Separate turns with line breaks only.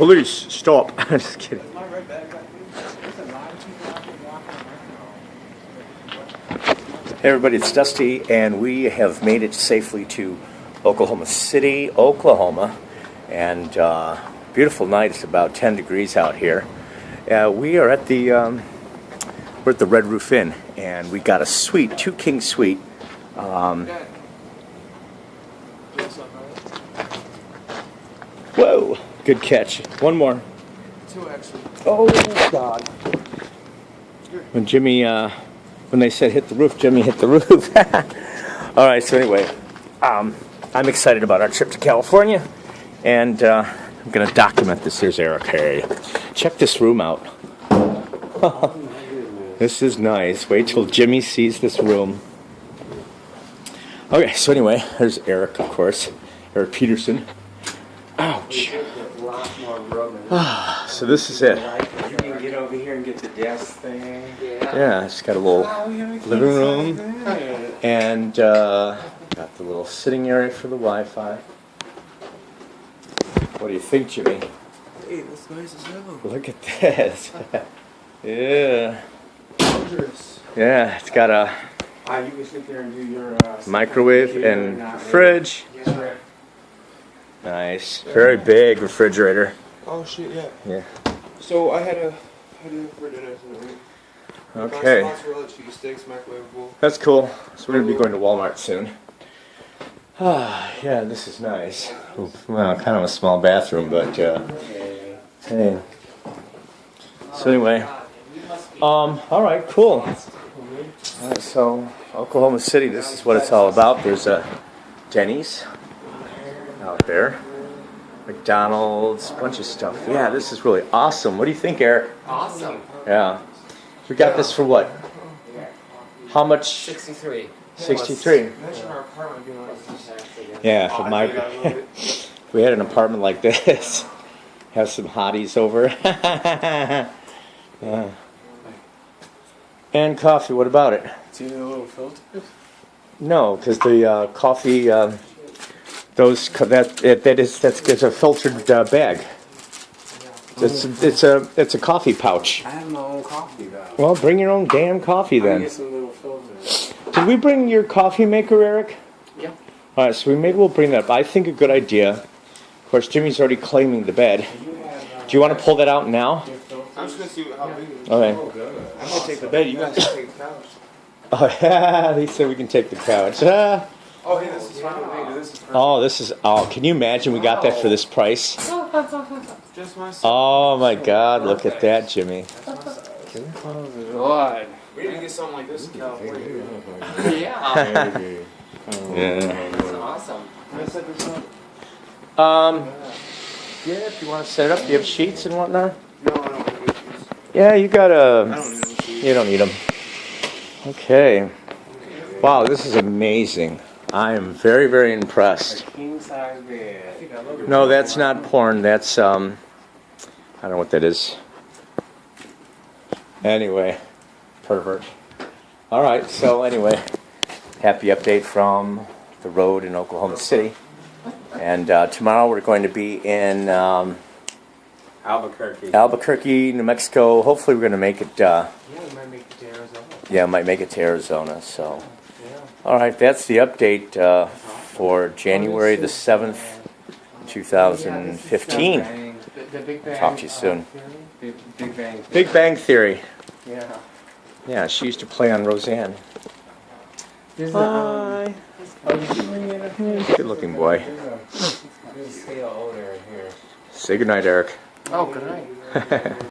police, stop. I'm just kidding. Hey everybody, it's Dusty, and we have made it safely to Oklahoma City, Oklahoma. And uh, beautiful night. It's about 10 degrees out here. Uh, we are at the um, we're at the Red Roof Inn, and we got a suite, two king suite. Um, whoa, good catch. One more.
Two actually.
Oh God! When Jimmy, uh, when they said hit the roof, Jimmy hit the roof. All right. So anyway, um, I'm excited about our trip to California, and uh, I'm gonna document this. Here's Eric. Hey, check this room out. this is nice. Wait till Jimmy sees this room. Okay. So anyway, there's Eric, of course. Eric Peterson. Ouch. So this is it.
You can get over here and get the desk thing.
Yeah, it's got a little living room and uh, got the little sitting area for the Wi-Fi. What do you think, Jimmy?
Hey, that's nice as hell.
Look at this. yeah,
Dangerous.
yeah. It's got a
Ah, you can sit there and do your uh,
microwave
computer
and fridge.
Yes.
Nice, very big refrigerator.
Oh shit, yeah.
Yeah.
So I had a had a for dinner tonight.
Okay,
Mozzarella cheese sticks, microwavable.
that's cool. So we're gonna be going to Walmart soon. Ah, yeah, this is nice. Well, kind of a small bathroom, but uh, hey. So anyway, um, all right, cool. All right, so Oklahoma City, this is what it's all about. There's a Denny's out there, McDonald's, bunch of stuff. Yeah, this is really awesome. What do you think, Eric?
Awesome.
Yeah, we got this for what? How much?
63.
63.
Imagine our apartment being like this.
Yeah,
Oh,
for
I
my,
think I love it.
if we had an apartment like this, have some hotties over. Yeah. And coffee, what about it?
Do you need a little filter?
No, because the uh, coffee, um, those that it, that is that's it's a filtered uh, bag. It's it's a it's a coffee pouch.
I have my own coffee though.
Well, bring your own damn coffee
I
then.
get some little filters.
Did we bring your coffee maker, Eric?
Yeah.
All right, so we maybe we'll bring that up. I think a good idea. Of course, Jimmy's already claiming the bed. Do you want to pull that out now?
I'm just gonna see how big it is.
Okay.
I'm gonna take the bed. You guys can take the couch.
Oh yeah, he said we can take the couch.
Oh, hey, this is fine with me. This is perfect.
Oh, this is. Oh, can you imagine we got that for this price?
Just my son.
Oh my God! Look at that, Jimmy.
Oh my God. We need to get something like this in California.
Yeah.
Yeah.
That's awesome.
Can I set this up?
Um. Yeah, if you want to set it up, do you have sheets and whatnot?
No, I don't want to.
Yeah, you got
I
a.
don't need no shoes.
You don't need them. Okay. Wow, this is amazing. I am very, very impressed.
King size bed. I think I love it.
No, that's not porn. That's um. I don't know what that is. Anyway, pervert. All right. So anyway, happy update from the road in Oklahoma City, and uh, tomorrow we're going to be in um,
Albuquerque.
Albuquerque, New Mexico. Hopefully, we're going to make it. Uh,
Yeah, we might make it to Arizona.
yeah, might make it to Arizona. So. All right. That's the update uh, for January the seventh, two thousand fifteen.
The, the Big Bang.
Talk to you soon.
Big, Big Bang.
Theory.
Yeah.
Yeah, she used to play on Roseanne.
There's a, um,
Hi.
did you bring it up here?
Good looking boy.
There's a, there's a scale older here.
Say goodnight, Eric.
Oh, good night.